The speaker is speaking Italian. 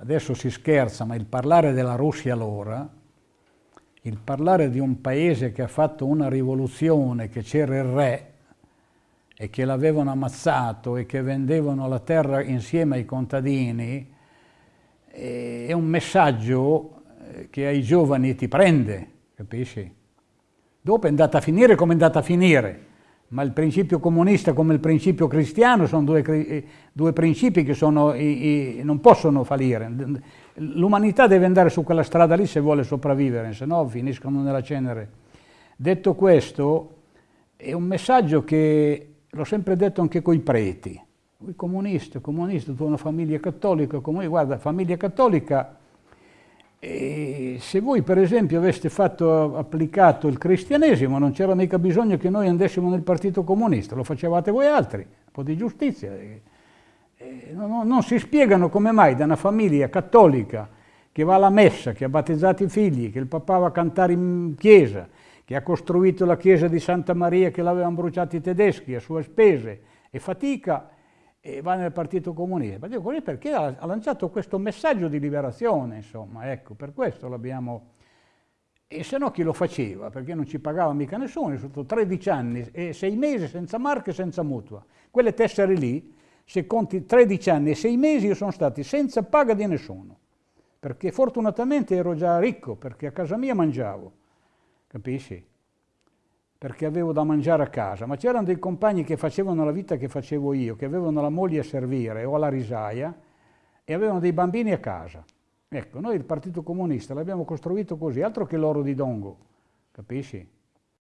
adesso si scherza, ma il parlare della Russia allora, il parlare di un paese che ha fatto una rivoluzione, che c'era il re e che l'avevano ammazzato e che vendevano la terra insieme ai contadini, è un messaggio eh, che ai giovani ti prende, capisci? Dopo è andata a finire come è andata a finire, ma il principio comunista come il principio cristiano sono due, eh, due principi che sono, i, i, non possono fallire. L'umanità deve andare su quella strada lì se vuole sopravvivere, se no finiscono nella cenere. Detto questo, è un messaggio che l'ho sempre detto anche coi preti. Voi comunisti, comunisti, tu una famiglia cattolica, come guarda, famiglia cattolica, eh, se voi per esempio aveste fatto, applicato il cristianesimo non c'era mica bisogno che noi andassimo nel partito comunista, lo facevate voi altri, un po' di giustizia. Non, non, si spiegano come mai da una famiglia cattolica che va alla messa, che ha battezzato i figli, che il papà va a cantare in chiesa, che ha costruito la chiesa di Santa Maria che l'avevano bruciata i tedeschi a sue spese e fatica, e va nel Partito Comunista. Il Partito Comunista perché ha, ha lanciato questo messaggio di liberazione, insomma, ecco, per questo l'abbiamo... E se no chi lo faceva? Perché non ci pagava mica nessuno, sotto 13 anni e 6 mesi senza marche e senza mutua. Quelle tessere lì, se conti 13 anni e 6 mesi, io sono stati senza paga di nessuno. Perché fortunatamente ero già ricco, perché a casa mia mangiavo, capisci? Perché avevo da mangiare a casa, ma c'erano dei compagni che facevano la vita che facevo io, che avevano la moglie a servire o alla risaia e avevano dei bambini a casa. Ecco, noi il Partito Comunista l'abbiamo costruito così, altro che l'oro di Dongo, capisci?